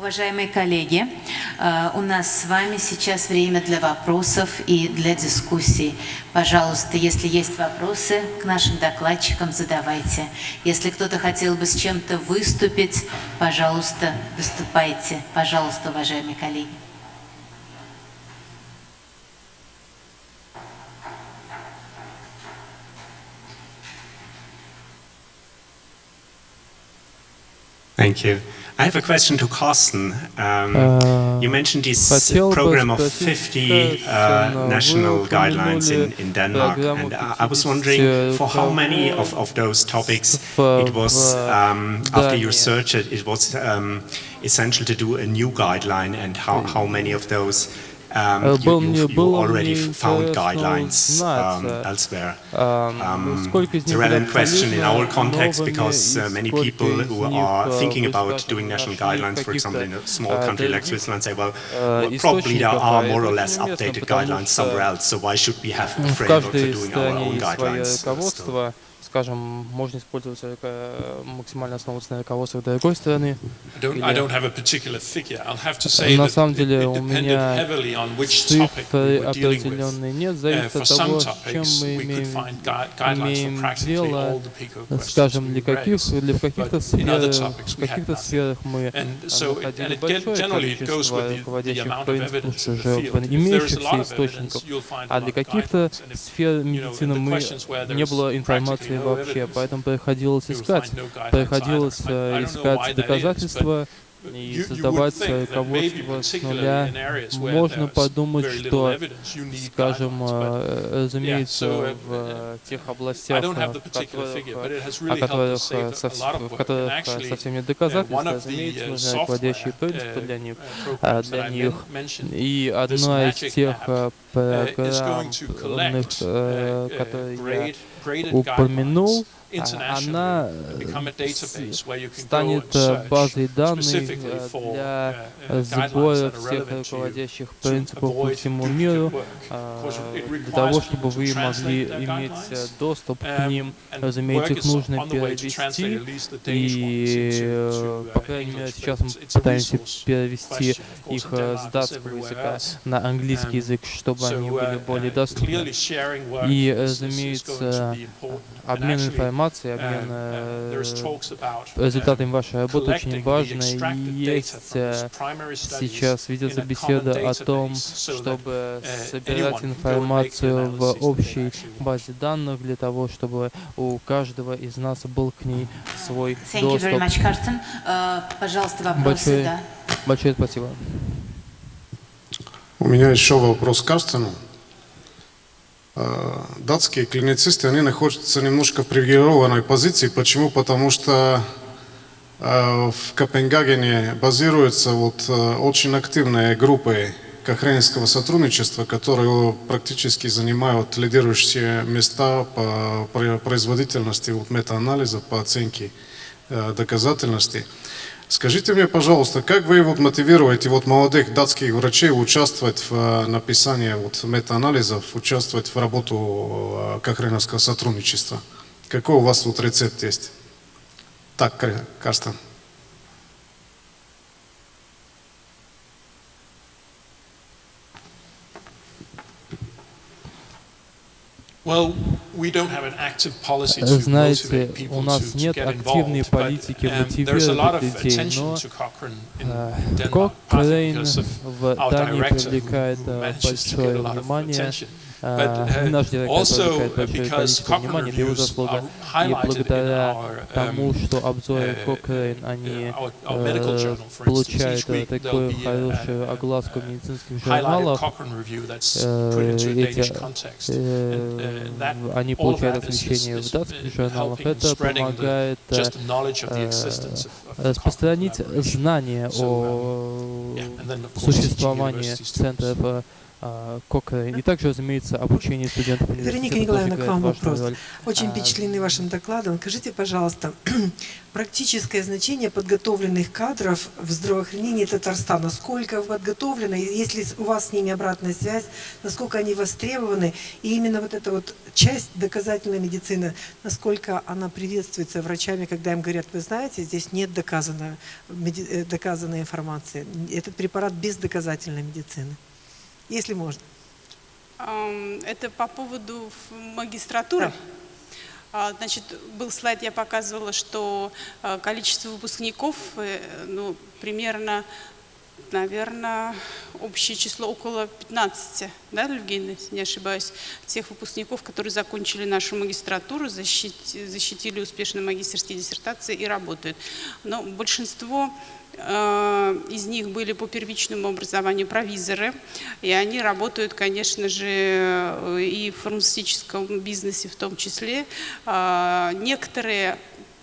Уважаемые коллеги, э, у нас с вами сейчас время для вопросов и для дискуссий. Пожалуйста, если есть вопросы к нашим докладчикам, задавайте. Если кто-то хотел бы с чем-то выступить, пожалуйста, выступайте. Пожалуйста, уважаемые коллеги. Thank you. I have a question to Carsten. Um, you mentioned this program of 50 uh, national guidelines in, in Denmark, and I was wondering for how many of, of those topics it was, um, after your search, it was um, essential to do a new guideline, and how, how many of those um, you, you, you already found guidelines um, elsewhere. Um, it's a relevant question in our context because uh, many people who are thinking about doing national guidelines, for example, in a small country like Switzerland, say, well, well probably there are more or less updated guidelines somewhere else, so why should we have a framework for doing our own guidelines? Скажем, можно использовать максимально основываться на руководствах другой страны. На самом деле у меня цифры определенные нет, зависит от того, чем мы имеем, имеем дело, скажем, для каких, для каких-то сфер, в каких-то сферах мы находили большое количество руководящих принципов уже имеющихся источниках, а для каких-то сфер медицины мы не было информации вообще, поэтому приходилось искать, приходилось э, искать доказательства и создавать руководство с нуля. Можно подумать, что, скажем, э, разумеется, в э, тех областях, в которых, о которых, в которых совсем нет доказательств, разумеется, нужны руководящие принципы для них, для них. И одна из тех программных, которые я упомянул, она станет базой данных для сбора всех руководящих принципов по всему миру, для того, чтобы вы могли иметь доступ к ним. Разумеется, их нужно перевести, и, по крайней мере, сейчас мы пытаемся перевести их с датского языка на английский язык, чтобы они были более доступны. И, разумеется, обмен информацией информации, обмен э, результатами вашей работы очень важно. И есть э, сейчас ведется беседа о том, чтобы собирать информацию в общей базе данных для того, чтобы у каждого из нас был к ней свой Thank доступ. You very much, Carsten. Uh, пожалуйста, вопросы, большое, да. Большое спасибо. У меня еще вопрос к Карстену. Э, датские клиницисты, они находятся немножко в привилегированной позиции. Почему? Потому что э, в Копенгагене базируются вот э, очень активные группы кохренского сотрудничества, которые практически занимают лидирующие места по производительности вот, метаанализа, по оценке доказательности. Скажите мне, пожалуйста, как вы вот мотивируете вот молодых датских врачей участвовать в э, написании вот метаанализов, участвовать в работу э, Кохреновского сотрудничества? Какой у вас вот рецепт есть? Так, Карстен. Знаете, у нас нет активной политики um, мотивировать людей, но Кокрейн в Дании привлекает э, большое внимание привлекает большое количество внимания, это его заслуга. И благодаря тому, что обзоры Cochrane, они получают такую хорошую огласку в медицинских журналах, эти, они получают освещение в датских журналах, это помогает распространить знания о существовании центров Кокрейн. И также, разумеется, обучение студентов Вероника Николаевна, к вам вопрос. Роль. Очень впечатлены вашим докладом. Скажите, пожалуйста, практическое значение подготовленных кадров в здравоохранении Татарстана, сколько подготовлено, если у вас с ними обратная связь, насколько они востребованы, и именно вот эта вот часть доказательной медицины, насколько она приветствуется врачами, когда им говорят, вы знаете, здесь нет доказанной, э, доказанной информации, этот препарат без доказательной медицины если можно. Это по поводу магистратуры? Да. А, значит, был слайд, я показывала, что а, количество выпускников, э, ну, примерно, наверное, общее число около 15, да, Евгений, если не ошибаюсь, тех выпускников, которые закончили нашу магистратуру, защитили, защитили успешно магистерские диссертации и работают. Но большинство Э, из них были по первичному образованию провизоры, и они работают, конечно же, э, и в фармацевтическом бизнесе в том числе. А, некоторые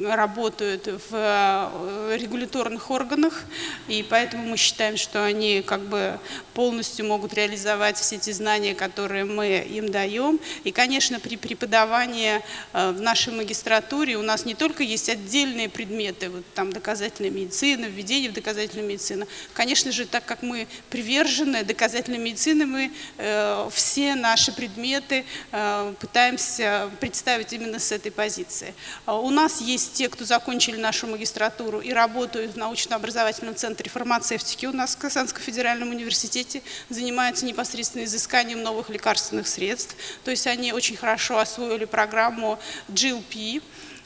работают в э, регуляторных органах, и поэтому мы считаем, что они как бы полностью могут реализовать все эти знания, которые мы им даем. И, конечно, при преподавании э, в нашей магистратуре у нас не только есть отдельные предметы, вот там доказательная медицина, введение в доказательную медицину. Конечно же, так как мы привержены доказательной медицины, мы э, все наши предметы э, пытаемся представить именно с этой позиции. А у нас есть те, кто закончили нашу магистратуру и работают в научно-образовательном центре фармацевтики у нас в Казанском федеральном университете, занимаются непосредственно изысканием новых лекарственных средств. То есть они очень хорошо освоили программу GLP,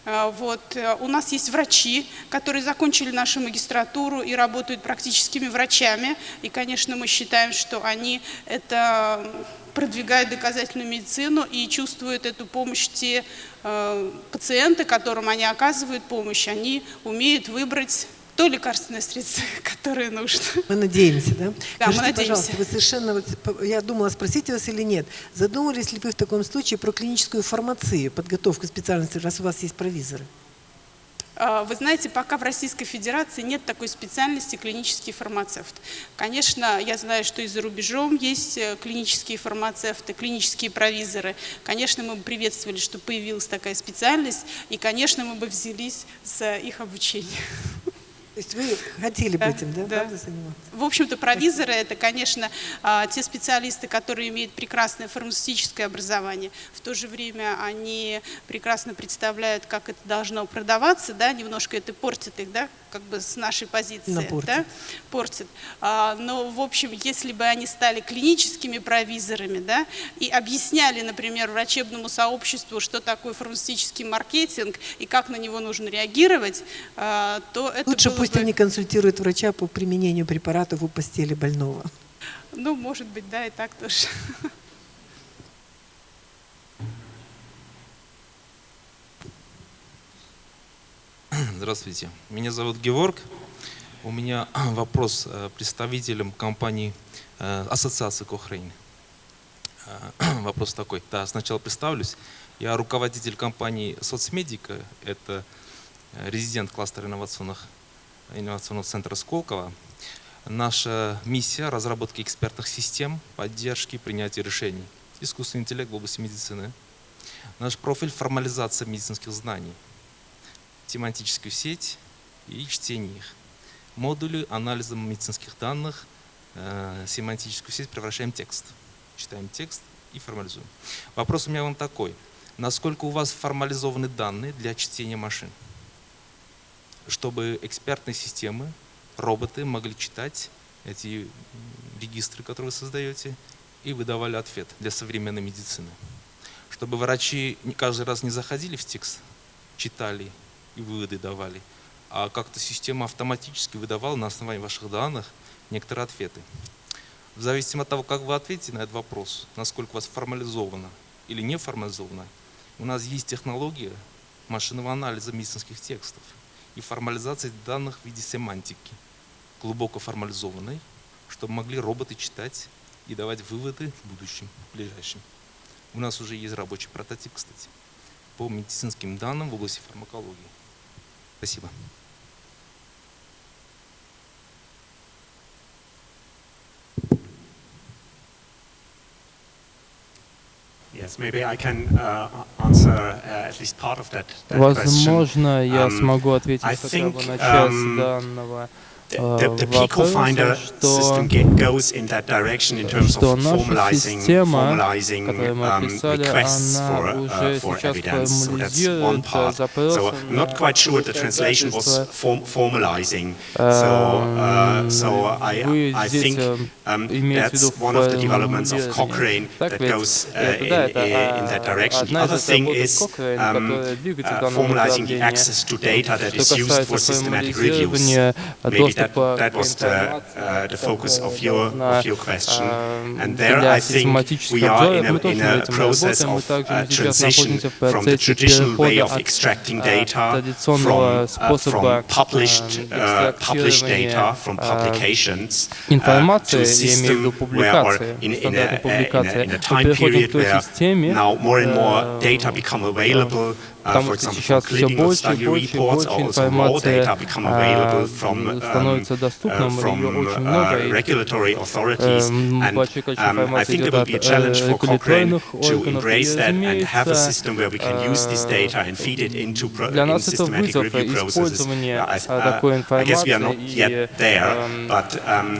а, вот. Э, у нас есть врачи, которые закончили нашу магистратуру и работают практическими врачами. И, конечно, мы считаем, что они это продвигают доказательную медицину и чувствуют эту помощь те э, пациенты, которым они оказывают помощь, они умеют выбрать то лекарственное средство, которое нужно. Мы надеемся, да? Да, Скажите, мы надеемся. пожалуйста, вы совершенно, я думала спросить вас или нет, задумались ли вы в таком случае про клиническую фармацию, подготовку специальности, раз у вас есть провизоры? А, вы знаете, пока в Российской Федерации нет такой специальности клинический фармацевт. Конечно, я знаю, что и за рубежом есть э, клинические фармацевты, клинические провизоры. Конечно, мы бы приветствовали, что появилась такая специальность, и, конечно, мы бы взялись за их обучение. То есть вы хотели бы этим, да, да. Правда, заниматься? В общем-то, провизоры – это, конечно, а, те специалисты, которые имеют прекрасное фармацевтическое образование. В то же время они прекрасно представляют, как это должно продаваться, да, немножко это портит их, да, как бы с нашей позиции. Да, портит. А, но, в общем, если бы они стали клиническими провизорами, да, и объясняли, например, врачебному сообществу, что такое фармацевтический маркетинг и как на него нужно реагировать, а, то это Лучше было пусть они консультируют врача по применению препаратов у постели больного. Ну, может быть, да, и так тоже. Здравствуйте, меня зовут Георг. У меня вопрос э, представителям компании э, Ассоциации Кохрейн. Э, вопрос такой. Да, сначала представлюсь. Я руководитель компании Соцмедика. Это резидент кластера инновационных, инновационного центра Сколково. Наша миссия – разработки экспертных систем, поддержки, принятия решений. Искусственный интеллект в области медицины. Наш профиль – формализация медицинских знаний – тематическую сеть и чтение их. Модули анализа медицинских данных, э, семантическую сеть превращаем в текст. Читаем текст и формализуем. Вопрос у меня вам такой. Насколько у вас формализованы данные для чтения машин? Чтобы экспертные системы, роботы могли читать эти регистры, которые вы создаете, и выдавали ответ для современной медицины. Чтобы врачи каждый раз не заходили в текст, читали и выводы давали, а как-то система автоматически выдавала на основании ваших данных некоторые ответы. В зависимости от того, как вы ответите на этот вопрос, насколько у вас формализовано или не формализовано, у нас есть технология машинного анализа медицинских текстов и формализации данных в виде семантики, глубоко формализованной, чтобы могли роботы читать и давать выводы в будущем, в ближайшем. У нас уже есть рабочий прототип, кстати, по медицинским данным в области фармакологии. Спасибо. Возможно, я смогу ответить хотя бы на часть данного the, the Pico Finder system goes in that direction in terms of formalizing, formalizing um, requests for, uh, for evidence. So that's one part. So I'm not quite sure the translation was form, formalizing. So, uh, so I, I think um, that's one of the developments of Cochrane that goes uh, in, in, that direction. The other thing is um, uh, formalizing the access to data that is used for systematic reviews. Maybe that, that was the, uh, the focus of your, of your question. And there I think we are in a, in a process of uh, transition from the traditional way of extracting data from, uh, from published, uh, published data from publications uh, to a system where, or in, in, a, in, a, in a time period where now more and more data become available потому что сейчас все больше и больше и больше информации становится доступным, ее очень много, и большое количество информации идет от регуляторных органов, и, разумеется, для нас это вызов использования такой информации и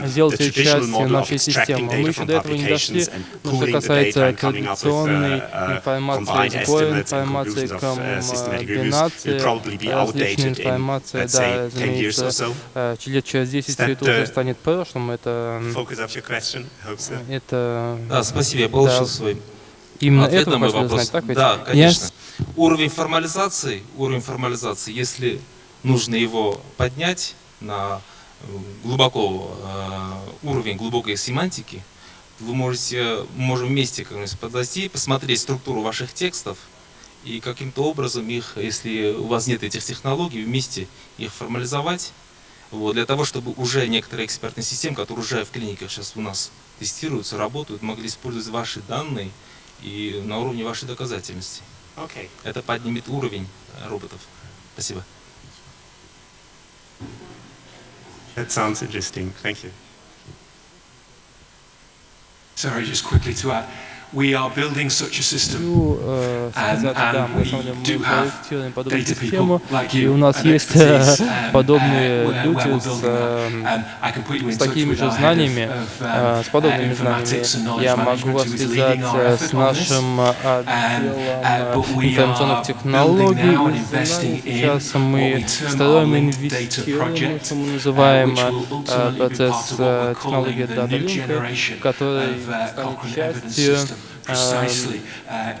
сделать ее частью нашей системы. Мы еще до этого не дошли, что касается традиционной информации, сбора информации, комбинации, различной информации, да, разумеется, лет через 10 все это уже станет прошлым, это... это да, спасибо, я получил да. свой Именно ответ это на мой вопрос. Знать, так ведь? Да, конечно. Yes. Уровень формализации, уровень формализации, если нужно его поднять на глубоко э, уровень глубокой семантики, вы можете, можем вместе как подойти, посмотреть структуру ваших текстов, и каким-то образом их, если у вас нет этих технологий, вместе их формализовать, вот, для того, чтобы уже некоторые экспертные системы, которые уже в клиниках сейчас у нас тестируются, работают, могли использовать ваши данные и на уровне вашей доказательности. Okay. Это поднимет уровень роботов. Спасибо. That sounds interesting. Thank you. Sorry, just quickly to add. We are building such a system. And, and we do have data people like you, и у нас есть подобные люди с, с такими же знаниями, с подобными знаниями. Я могу вас связать с нашим отделом информационных технологий. Сейчас мы строим инвестируем, что мы называем процесс технологии Link, который станет частью precisely uh,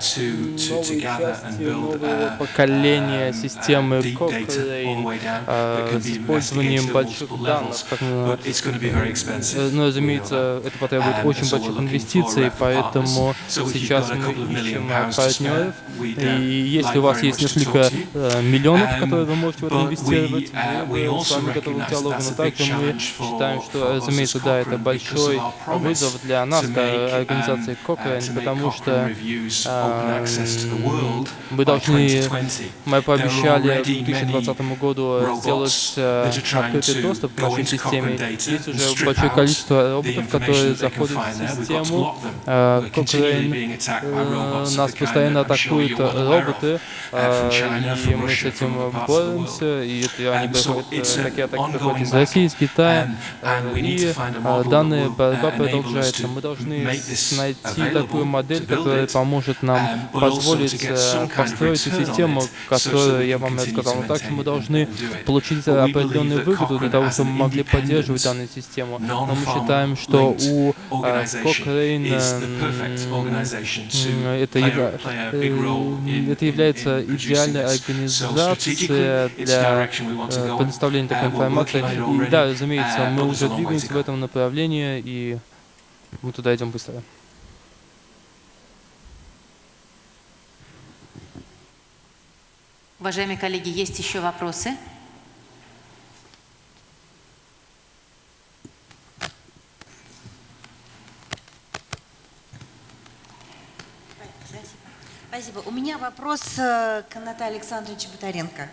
build uh, поколения системы Cochrane с использованием больших данных. Но, разумеется, это потребует очень больших инвестиций, поэтому сейчас мы ищем партнеров. И если у вас есть несколько миллионов, которые вы можете в это инвестировать, мы с вами готовы диалогу, но также мы считаем, что, разумеется, да, это большой вызов для нас, организации Cochrane, потому потому что э, мы должны, мы пообещали к 2020 году сделать э, открытый доступ к нашей системе. Есть уже большое количество роботов, которые заходят в систему. Э, Cochrane, э, нас постоянно атакуют роботы, э, и мы с этим боремся, и они приходят, такие атаки приходят из России, из Китая, и данная борьба продолжается. Мы должны найти такую модель, модель, которая поможет нам позволить э, построить систему, которую я вам рассказал. Но также мы должны получить определенную выгоду для того, чтобы мы могли поддерживать данную систему. Но мы считаем, что у э, Cochrane это, э, это является идеальной организацией для предоставления такой информации. И да, разумеется, мы уже двигаемся в этом направлении, и мы туда идем быстро. Уважаемые коллеги, есть еще вопросы? Спасибо. У меня вопрос к Наталье Александровичу Батаренко.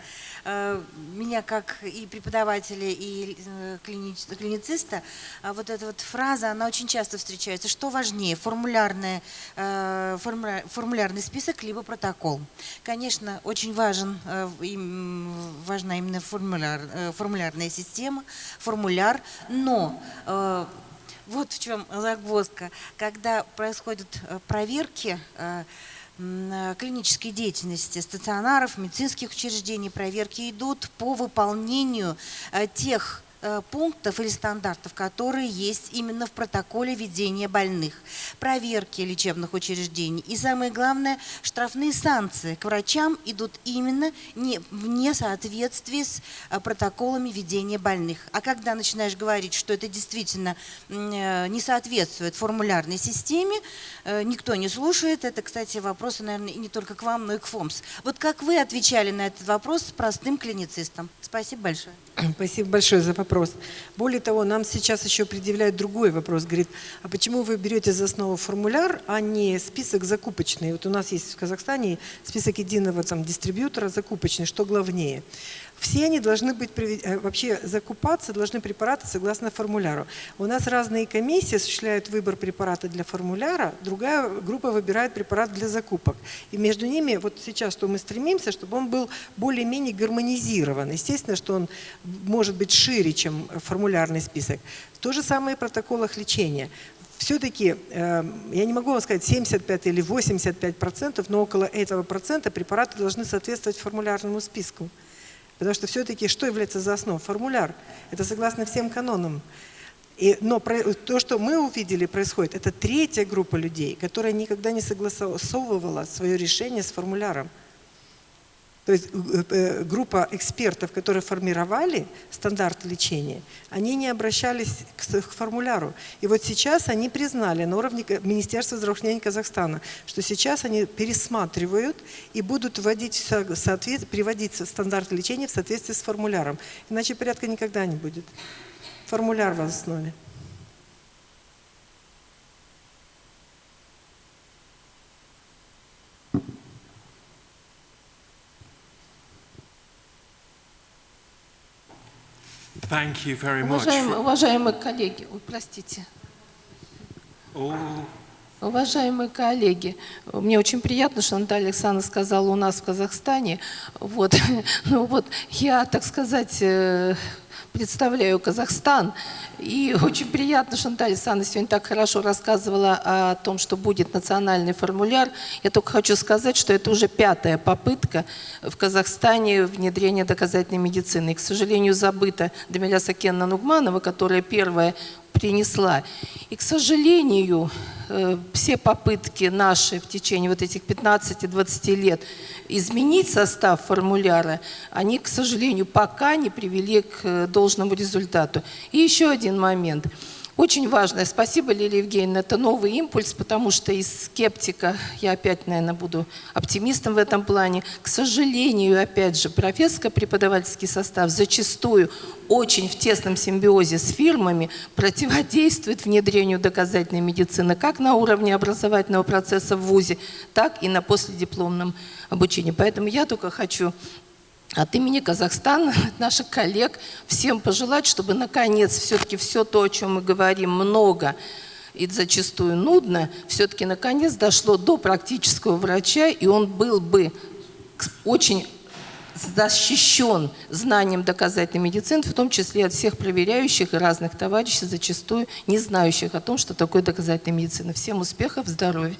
Э, меня как и преподавателя, и э, клинициста, а вот эта вот фраза, она очень часто встречается. Что важнее, формулярный, э, формулярный список, либо протокол? Конечно, очень важен, важна именно формуляр, формулярная система, формуляр, но вот в чем загвоздка. Когда происходят проверки, клинической деятельности стационаров, медицинских учреждений, проверки идут по выполнению э, тех Э, пунктов или стандартов, которые есть именно в протоколе ведения больных, проверки лечебных учреждений. И самое главное, штрафные санкции к врачам идут именно не, в несоответствии с э, протоколами ведения больных. А когда начинаешь говорить, что это действительно э, не соответствует формулярной системе, никто не слушает. Это, кстати, вопросы, наверное, не только к вам, но и к ФОМС. Вот как вы отвечали на этот вопрос с простым клиницистом? Спасибо большое. Спасибо большое за вопрос. Более того, нам сейчас еще предъявляют другой вопрос. Говорит, а почему вы берете за основу формуляр, а не список закупочный? Вот у нас есть в Казахстане список единого там, дистрибьютора закупочный. Что главнее? Все они должны быть, э, вообще закупаться должны препараты согласно формуляру. У нас разные комиссии осуществляют выбор препарата для формуляра, другая группа выбирает препарат для закупок. И между ними, вот сейчас, что мы стремимся, чтобы он был более-менее гармонизирован. Естественно, что он может быть шире, чем формулярный список. То же самое в протоколах лечения все-таки, э, я не могу вам сказать 75 или 85 процентов, но около этого процента препараты должны соответствовать формулярному списку. Потому что все-таки что является за основу? Формуляр. Это согласно всем канонам. И, но про, то, что мы увидели происходит, это третья группа людей, которая никогда не согласовывала свое решение с формуляром. То есть э, э, группа экспертов, которые формировали стандарт лечения, они не обращались к формуляру. И вот сейчас они признали на уровне Министерства здравоохранения Казахстана, что сейчас они пересматривают и будут вводить приводить стандарт лечения в соответствии с формуляром. Иначе порядка никогда не будет. Формуляр в основе. Thank you very much. Уважаемые, уважаемые коллеги, ой, простите. Oh. Уважаемые коллеги, мне очень приятно, что Наталья Александровна сказала у нас в Казахстане. Вот, ну вот, я, так сказать, э, представляю Казахстан. И очень приятно, что Наталья Александровна сегодня так хорошо рассказывала о том, что будет национальный формуляр. Я только хочу сказать, что это уже пятая попытка в Казахстане внедрения доказательной медицины. И, к сожалению, забыта Дамиля Сакенна Нугманова, которая первая принесла. И, к сожалению, э, все попытки наши в течение вот этих 15-20 лет изменить состав формуляра, они, к сожалению, пока не привели к э, должному результату. И еще один момент – очень важное. Спасибо, Лилия Евгеньевна. Это новый импульс, потому что из скептика я опять, наверное, буду оптимистом в этом плане. К сожалению, опять же, профессорско-преподавательский состав зачастую очень в тесном симбиозе с фирмами противодействует внедрению доказательной медицины как на уровне образовательного процесса в ВУЗе, так и на последипломном обучении. Поэтому я только хочу от имени Казахстана, наших коллег, всем пожелать, чтобы наконец все-таки все то, о чем мы говорим много и зачастую нудно, все-таки наконец дошло до практического врача, и он был бы очень защищен знанием доказательной медицины, в том числе от всех проверяющих и разных товарищей, зачастую не знающих о том, что такое доказательная медицина. Всем успехов, здоровья.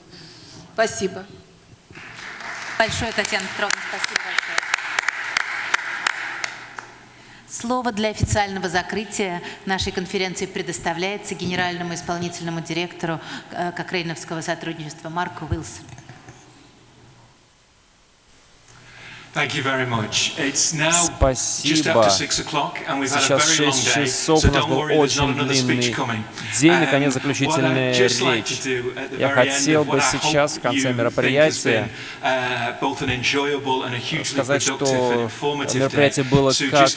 Спасибо. Большое, Татьяна Петровна, спасибо большое. Слово для официального закрытия нашей конференции предоставляется генеральному исполнительному директору э, Кокрейновского сотрудничества Марку Уилсону. Спасибо. Сейчас 6 часов, у нас был очень длинный день, наконец заключительная речь. Я хотел бы сейчас, в конце мероприятия, сказать, что мероприятие было как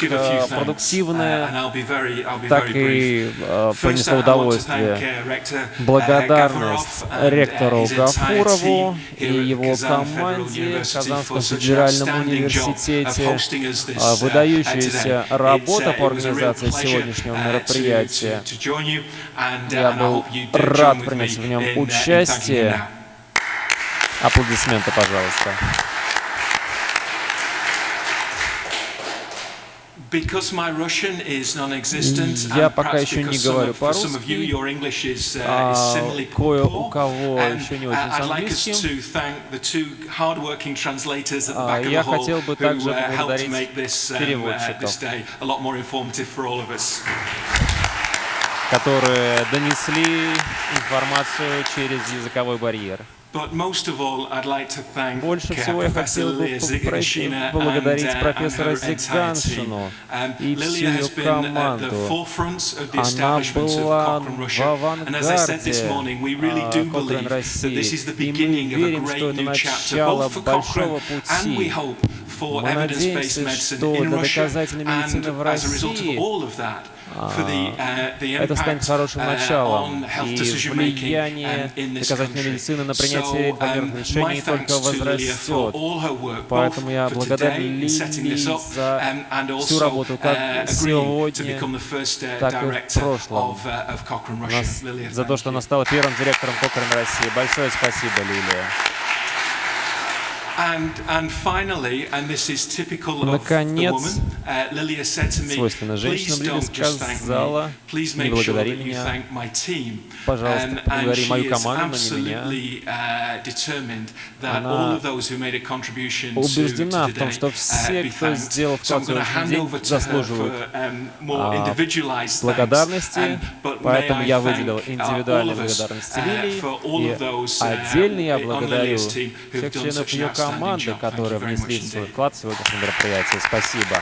продуктивное, так и принесло удовольствие. Благодарность ректору Гафурову и его команде в Казанском федеральном университете. А, выдающаяся работа по организации сегодняшнего мероприятия. Я был рад принять в нем участие. Аплодисменты, пожалуйста. Я пока еще не говорю по-русски, а кое у кого еще не очень с английским. А я хотел бы также поблагодарить переводчиков, которые донесли информацию через языковой барьер. Больше всего я хотел бы попросить поблагодарить профессора Зиганшину и всю ее команду. Она была в авангарде. Cochrane России, и мы верим, что это начало большого пути. Мы надеемся, что для доказательной медицины в России это станет хорошим началом, и влияние доказательной медицины на принятие информированных решений только возрастет. Поэтому я благодарен Лили за всю работу как сегодня, так и в прошлом, за то, что она стала первым директором Cochrane России. Большое спасибо, Лилия. Наконец, свойственно женщинам, Лилия сказала, не благодари меня, пожалуйста, поблагодари мою команду, но не меня. Она убеждена в том, что все, кто сделал вклад в день, заслуживают а, благодарности, поэтому я выделил индивидуальные благодарности Лилии, и отдельно я благодарю всех членов ее команды, которые внесли свой вклад в сегодняшнее мероприятие. Спасибо.